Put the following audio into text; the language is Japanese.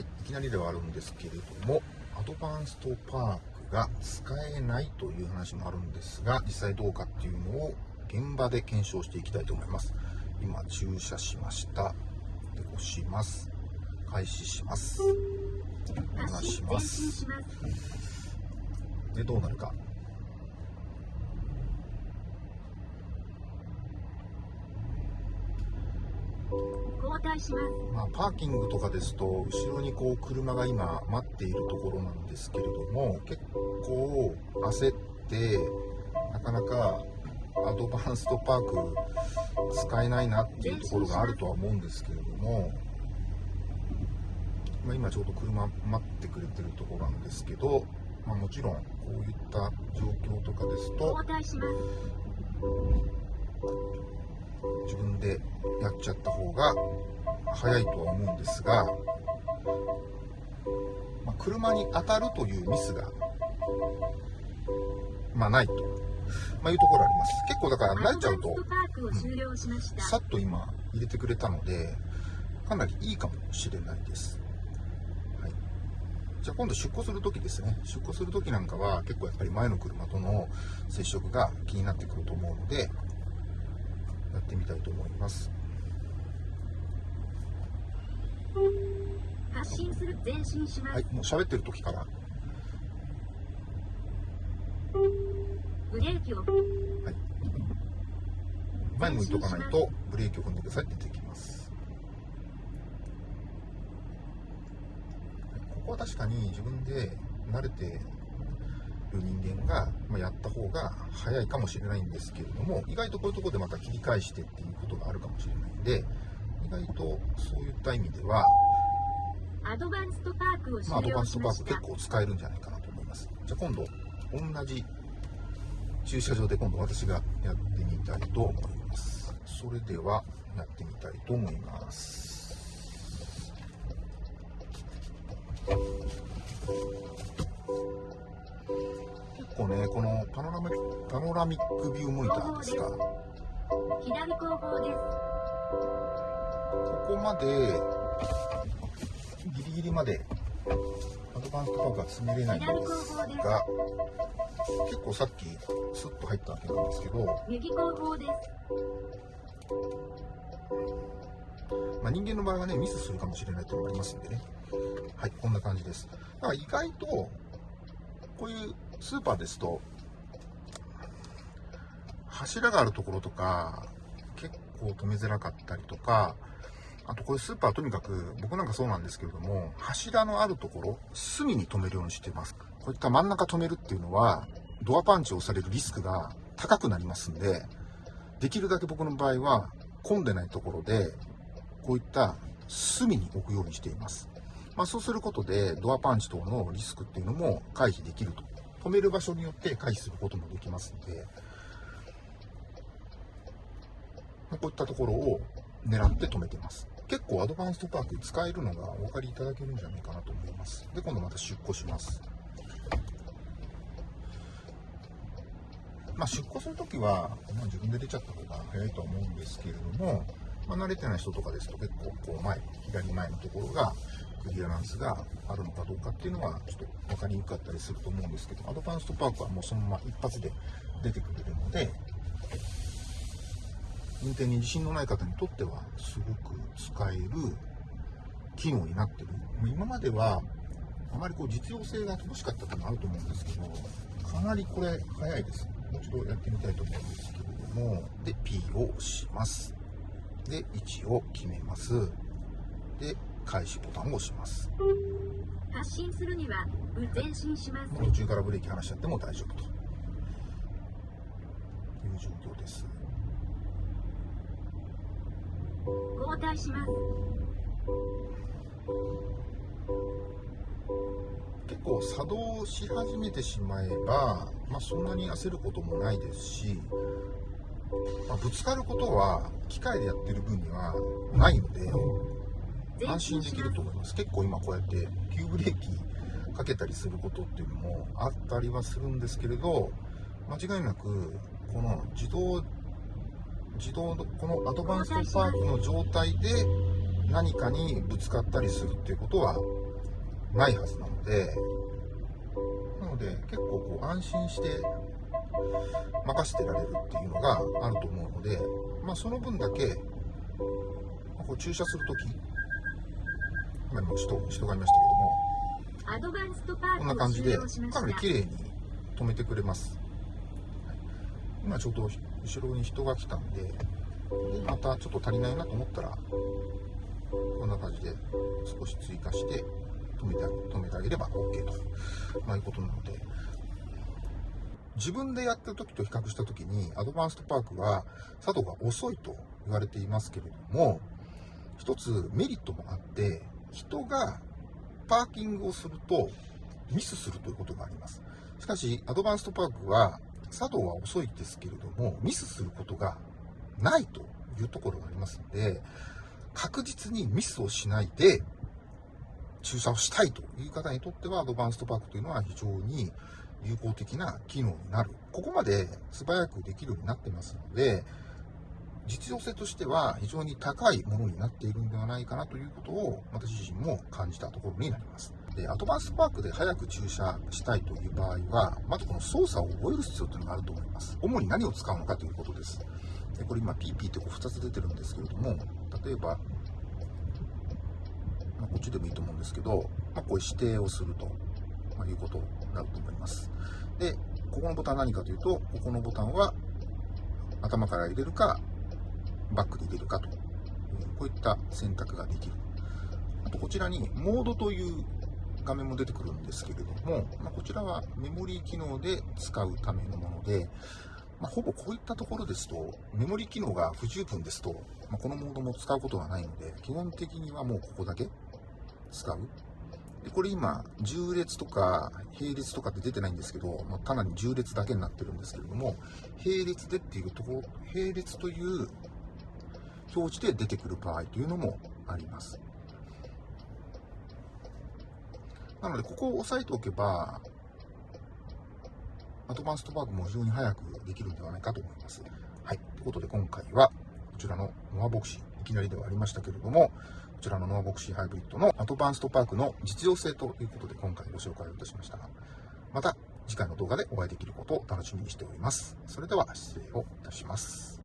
はい、いきなりではあるんですけれども、アドバンストパークが使えないという話もあるんですが、実際どうかっていうのを現場で検証していきたいと思います。今、駐車しました。で、押します。開始します。お願いします。で、どうなるか。交代します。まあ、パーキングとかですと後ろにこう車が今待っているところなんですけれども結構焦ってなかなかアドバンストパーク使えないなっていうところがあるとは思うんですけれども、まあ、今ちょうど車待ってくれてるところなんですけど、まあ、もちろんこういった状況とかですと交代します。自分でやっちゃった方が早いとは思うんですが、まあ、車に当たるというミスが、まあ、ないと、まあ、いうところあります。結構だから慣れちゃうとアドバンストパークを終了しました。さっと今入れてくれたので、かなりいいかもしれないです。はい、じゃあ今度出庫するときですね。出庫するときなんかは結構やっぱり前の車との接触が気になってくると思うので、やってみたいと思います。発進する前進します。はい、もう喋ってる時から、ブレーキをはい、前向いとかないとブレーキを踏んでくださいって出てきます。はいここは確かに自分で慣れてる人間が、まあ、やった方が早いかもしれないんですけれども、意外とこういうところでまた切り返してっていうことがあるかもしれないんで、意外とそういった意味では、アドバンストパークをまあ、アドバンストパー。ク結構使えるんじゃないかなと思います。じゃあ今度、同じ駐車場で今度私がやってみたいと思います。それではやってみたいと思います。結構ね、このパノラミパノラミックビューモニターですか、こ左後方です。こまでギリギリまでアドバンストパークが詰めれないんですが、結構さっきスッと入ったわけなんですけど、右後方です。まあ、人間の場合はね、ミスするかもしれないというのがありますんでね。はい、こんな感じです。だから意外と、こういうスーパーですと、柱があるところとか、結構止めづらかったりとか、あとこういうスーパーとにかく、僕なんかそうなんですけれども、柱のあるところ、隅に止めるようにしています。こういった真ん中止めるっていうのは、ドアパンチを押されるリスクが高くなりますんで、できるだけ僕の場合は、混んでないところで、こういった隅に置くようにしています。まあ、そうすることで、ドアパンチ等のリスクっていうのも回避できると。止める場所によって回避することもできますので、まこういったところを狙って止めてます。結構アドバンストパーク使えるのがお分かりいただけるんじゃないかなと思います。で、今度また出庫します。まあ、出庫するときは、まあ、自分で出ちゃった方が早いとは思うんですけれども、まあ、慣れてない人とかですと結構こう前、左前のところがクリアランスがあるのかどうかっていうのはちょっと分かりにくかったりすると思うんですけど、アドバンストパークはもうそのまま一発で出てくれるので、運転に自信のない方にとってはすごく使える機能になってる。今まではあまりこう実用性が乏しかったというのがあると思うんですけど、かなりこれ早いです。もう一度やってみたいと思うんですけれども、で、P を押します。で、位置を決めます。で、開始ボタンを押します。発進するには前進します。途中からブレーキ離しちゃっても大丈夫という状況です。交代します。結構作動し始めてしまえば、まあ、そんなに焦ることもないですし、まあ、ぶつかることは機械でやってる分にはないので前安心でき。ると思います結構今こうやって急ブレーキかけたりすることっていうのもあったりはするんですけれど間違いなくこの自動自動のこのアドバンストパークの状態で何かにぶつかったりするっていうことはないはずなので、なので結構こう安心して任せてられるっていうのがあると思うので、まあ、その分だけ、まこう駐車するとき、今も人人がいましたけども、こんな感じでかなり綺麗に止めてくれます。はい。今ちょうど後ろに人が来たんで、でまたちょっと足りないなと思ったら、こんな感じで少し追加して止めてあげ止めてあげれば OK と、まあ、いうことなので、自分でやってる時と比較した時に、アドバンストパークは作動が遅いと言われていますけれども、一つメリットもあって、人がパーキングをするとミスするということがあります。しかし、アドバンストパークは作動は遅いですけれども、ミスすることがないというところがありますので、確実にミスをしないで駐車をしたいという方にとっては、アドバンストパークというのは非常に有効的な機能になる。ここまで素早くできるようになってますので、実用性としては非常に高いものになっているんではないかなということを私自身も感じたところになります。で、アドバンスパークで早く駐車したいという場合は、まずこの操作を覚える必要というのがあると思います。主に何を使うのかということです。でこれ今 PP ってこう2つ出てるんですけれども、例えば、まあ、こっちでもいいと思うんですけど、まあ、こういう指定をすると、ま、いうことになると思います。で、ここのボタンは何かというと、ここのボタンは頭から入れるか、バックで入れるかと、こういった選択ができる。あと、こちらにモードという画面も出てくるんですけれども、まあ、こちらはメモリー機能で使うためのもので、まあ、ほぼこういったところですと、メモリー機能が不十分ですと、まあ、このモードも使うことがないので、基本的にはもうここだけ使う。でこれ今、重列とか並列とかって出てないんですけど、まあ、かなり重列だけになってるんですけれども、並列でっていうところ、並列という表示で出てくる場合というのもあります。なので、ここを押さえておけば、アドバンストパークも非常に早くできるんではないかと思います。はい。ということで、今回は、こちらのノアボクシー、いきなりではありましたけれども、こちらのノアボクシーハイブリッドのアドバンストパークの実用性ということで、今回ご紹介をいたしました。また、次回の動画でお会いできることを楽しみにしております。それでは、失礼をいたします。